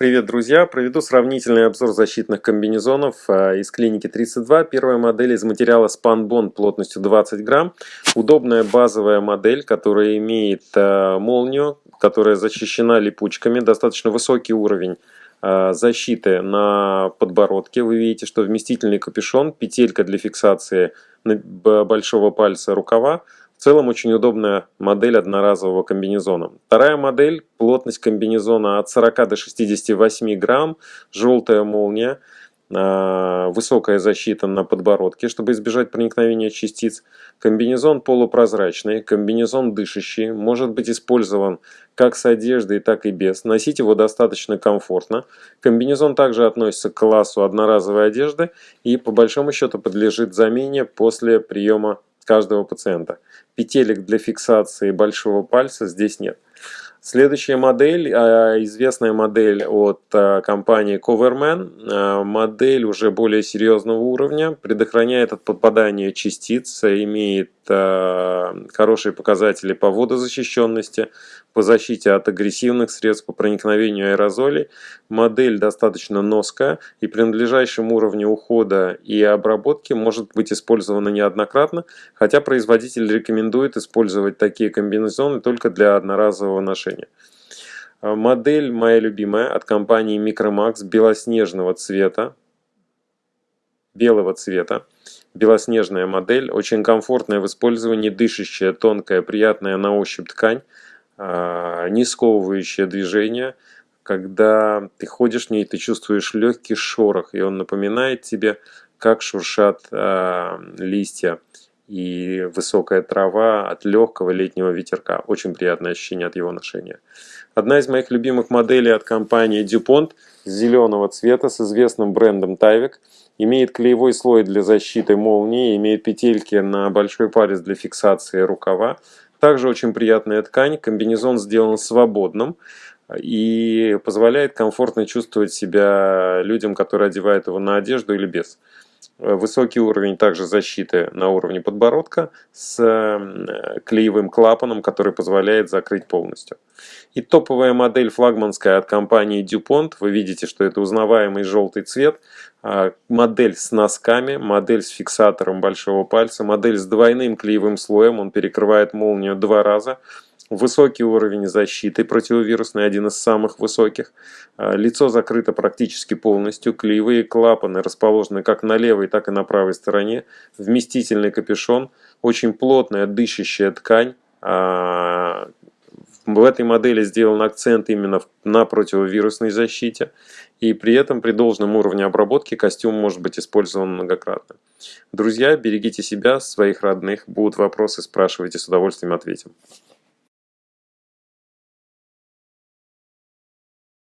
Привет, друзья! Проведу сравнительный обзор защитных комбинезонов а, из клиники 32. Первая модель из материала SpanBond плотностью 20 грамм. Удобная базовая модель, которая имеет а, молнию, которая защищена липучками. Достаточно высокий уровень а, защиты на подбородке. Вы видите, что вместительный капюшон, петелька для фиксации большого пальца рукава. В целом очень удобная модель одноразового комбинезона. Вторая модель, плотность комбинезона от 40 до 68 грамм, желтая молния, а, высокая защита на подбородке, чтобы избежать проникновения частиц. Комбинезон полупрозрачный, комбинезон дышащий, может быть использован как с одеждой, так и без. Носить его достаточно комфортно. Комбинезон также относится к классу одноразовой одежды и по большому счету подлежит замене после приема каждого пациента. Петелек для фиксации большого пальца здесь нет. Следующая модель, а, известная модель от а, компании Coverman, а, модель уже более серьезного уровня, предохраняет от попадания частиц, имеет хорошие показатели по водозащищенности, по защите от агрессивных средств, по проникновению аэрозолей. Модель достаточно ноская и при надлежащем уровне ухода и обработки может быть использована неоднократно, хотя производитель рекомендует использовать такие комбинезоны только для одноразового ношения. Модель моя любимая от компании Micromax белоснежного цвета, белого цвета. Белоснежная модель, очень комфортная в использовании, дышащая, тонкая, приятная на ощупь ткань. А, не сковывающее движение. Когда ты ходишь в ней, ты чувствуешь легкий шорох, и он напоминает тебе, как шуршат э, листья и высокая трава от легкого летнего ветерка. Очень приятное ощущение от его ношения. Одна из моих любимых моделей от компании DuPont зеленого цвета с известным брендом Tyvek. Имеет клеевой слой для защиты молнии, имеет петельки на большой палец для фиксации рукава. Также очень приятная ткань, комбинезон сделан свободным и позволяет комфортно чувствовать себя людям, которые одевают его на одежду или без. Высокий уровень также защиты на уровне подбородка с клеевым клапаном, который позволяет закрыть полностью. И топовая модель флагманская от компании DuPont. Вы видите, что это узнаваемый желтый цвет. А, модель с носками, модель с фиксатором большого пальца, модель с двойным клеевым слоем. Он перекрывает молнию два раза. Высокий уровень защиты противовирусный, один из самых высоких. А, лицо закрыто практически полностью. Клеевые клапаны расположены как на левой, так и на правой стороне. Вместительный капюшон. Очень плотная дышащая ткань а, в этой модели сделан акцент именно на противовирусной защите, и при этом при должном уровне обработки костюм может быть использован многократно. Друзья, берегите себя, своих родных. Будут вопросы, спрашивайте, с удовольствием ответим.